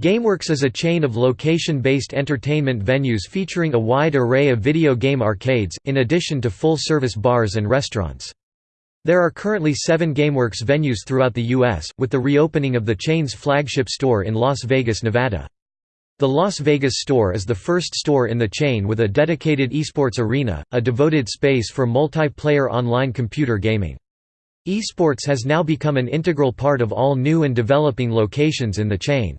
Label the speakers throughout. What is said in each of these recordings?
Speaker 1: GameWorks is a chain of location-based entertainment venues featuring a wide array of video game arcades, in addition to full-service bars and restaurants. There are currently seven GameWorks venues throughout the U.S., with the reopening of the chain's flagship store in Las Vegas, Nevada. The Las Vegas store is the first store in the chain with a dedicated esports arena, a devoted space for multiplayer online computer gaming. Esports has now become an integral part of all new and developing locations in the chain.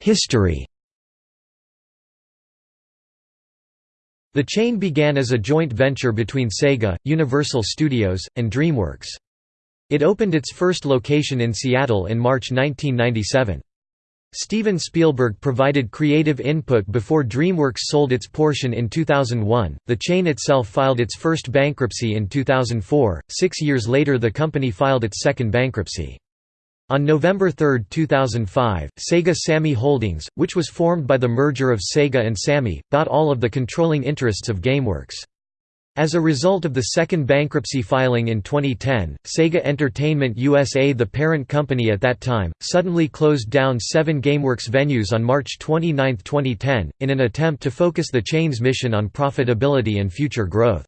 Speaker 1: History The chain began as a joint venture between Sega, Universal Studios, and DreamWorks. It opened its first location in Seattle in March 1997. Steven Spielberg provided creative input before DreamWorks sold its portion in 2001. The chain itself filed its first bankruptcy in 2004. Six years later, the company filed its second bankruptcy. On November 3, 2005, Sega Sammy Holdings, which was formed by the merger of Sega and Sammy, bought all of the controlling interests of GameWorks. As a result of the second bankruptcy filing in 2010, Sega Entertainment USA the parent company at that time, suddenly closed down seven GameWorks venues on March 29, 2010, in an attempt to focus the chain's mission on profitability and future growth.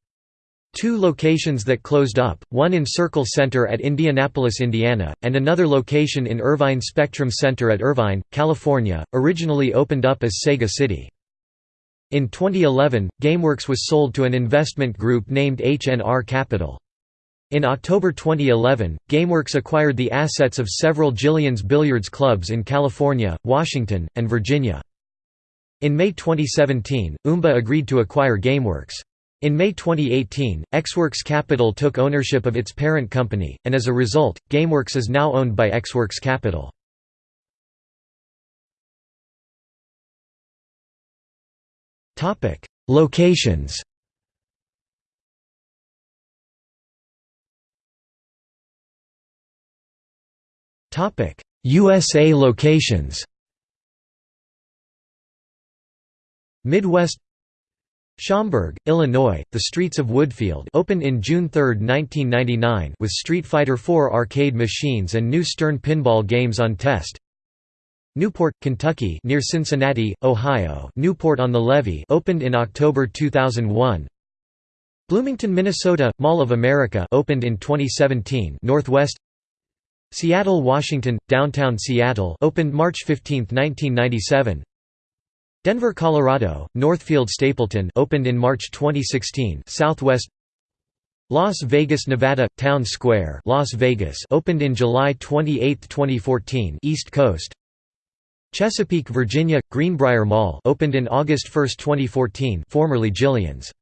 Speaker 1: Two locations that closed up, one in Circle Center at Indianapolis, Indiana, and another location in Irvine Spectrum Center at Irvine, California, originally opened up as Sega City. In 2011, GameWorks was sold to an investment group named H&R Capital. In October 2011, GameWorks acquired the assets of several Jillian's Billiards clubs in California, Washington, and Virginia. In May 2017, Umba agreed to acquire GameWorks. In May 2018, Xworks Capital took ownership of its parent company, and as a result, GameWorks is now owned by Xworks Capital. Locations USA locations Midwest Schaumburg, Illinois, The Streets of Woodfield opened in June 3, 1999 with Street Fighter IV arcade machines and new Stern pinball games on test. Newport, Kentucky near Cincinnati, Ohio Newport on the Levee opened in October 2001. Bloomington, Minnesota, Mall of America opened in 2017 Northwest Seattle, Washington, Downtown Seattle opened March 15, 1997 Denver, Colorado, Northfield Stapleton opened in March 2016 Southwest Las Vegas, Nevada, Town Square Las Vegas opened in July 28, 2014 East Coast Chesapeake, Virginia, Greenbrier Mall opened in August 1, 2014 formerly Jillian's.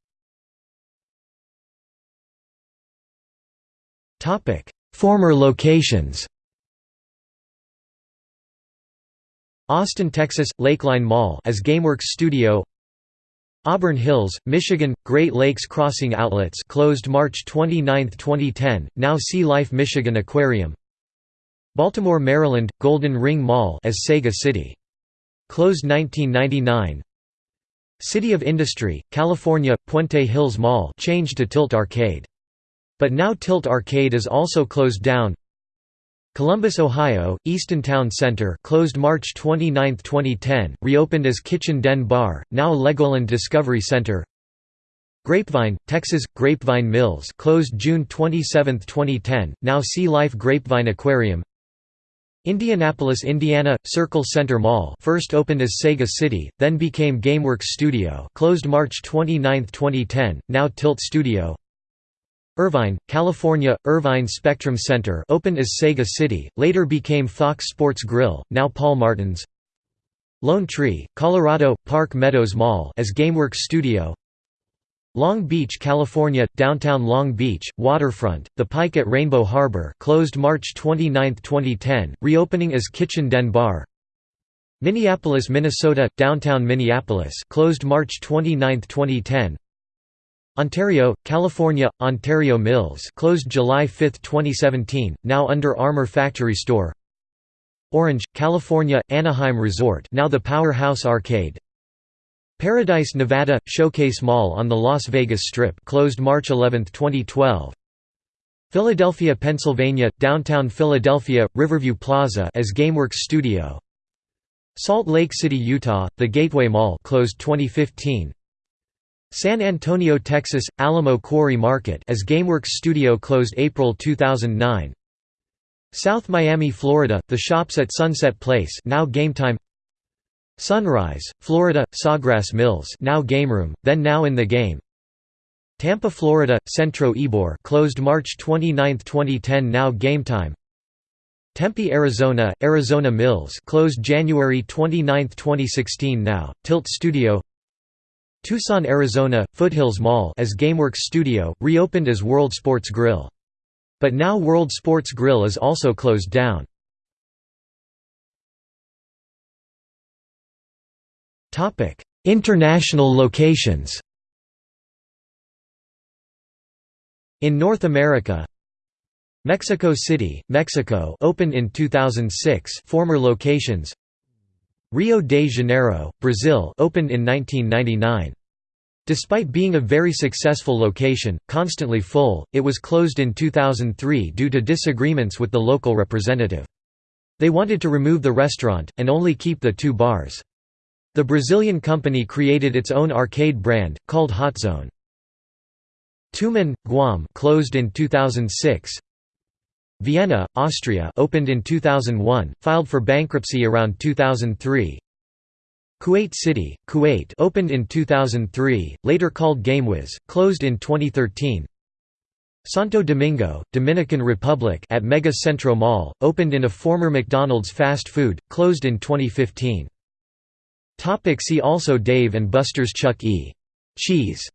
Speaker 1: Former locations Austin, Texas, Lakeline Mall as GameWorks Studio Auburn Hills, Michigan, Great Lakes Crossing Outlets closed March 29, 2010, now Sea Life Michigan Aquarium Baltimore, Maryland, Golden Ring Mall as Sega City. Closed 1999 City of Industry, California, Puente Hills Mall changed to Tilt Arcade. But now Tilt Arcade is also closed down Columbus, Ohio, Easton Town Center closed March 29, 2010, reopened as Kitchen Den Bar, now Legoland Discovery Center. Grapevine, Texas, Grapevine Mills closed June 27, 2010, now Sea Life Grapevine Aquarium. Indianapolis, Indiana, Circle Center Mall first opened as Sega City, then became GameWorks Studio closed March 29, 2010, now Tilt Studio Irvine, California, Irvine Spectrum Center opened as Sega City, later became Fox Sports Grill, now Paul Martin's. Lone Tree, Colorado, Park Meadows Mall as GameWorks Studio. Long Beach, California, downtown Long Beach, waterfront, the Pike at Rainbow Harbor closed March 29, 2010, reopening as Kitchen Den Bar. Minneapolis, Minnesota, downtown Minneapolis closed March 29, 2010 Ontario, California, Ontario Mills closed July 5, 2017, now Under Armour Factory Store Orange, California, Anaheim Resort now the Powerhouse Arcade Paradise, Nevada, Showcase Mall on the Las Vegas Strip closed March 11, 2012 Philadelphia, Pennsylvania, downtown Philadelphia, Riverview Plaza as GameWorks Studio. Salt Lake City, Utah, The Gateway Mall closed 2015. San Antonio, Texas, Alamo Quarry Market as GameWorks Studio closed April 2009. South Miami, Florida, The Shops at Sunset Place now GameTime. Sunrise, Florida, Sawgrass Mills now GameRoom, then Now in the Game. Tampa, Florida, Centro Ybor closed March 29, 2010 now GameTime Tempe, Arizona, Arizona Mills closed January 29, 2016 now, Tilt Studio Tucson, Arizona, Foothills Mall as GameWorks Studio, reopened as World Sports Grill. But now World Sports Grill is also closed down. International locations In North America Mexico City, Mexico opened in 2006 former locations Rio de Janeiro, Brazil opened in 1999 Despite being a very successful location, constantly full, it was closed in 2003 due to disagreements with the local representative. They wanted to remove the restaurant, and only keep the two bars. The Brazilian company created its own arcade brand, called Hotzone. Tumon, Guam closed in 2006. Vienna, Austria opened in 2001, filed for bankruptcy around 2003. Kuwait City, Kuwait opened in 2003, later called GameWiz, closed in 2013. Santo Domingo, Dominican Republic at Mega Centro Mall, opened in a former McDonald's fast food, closed in 2015. Topic see also Dave and Buster's Chuck E. Cheese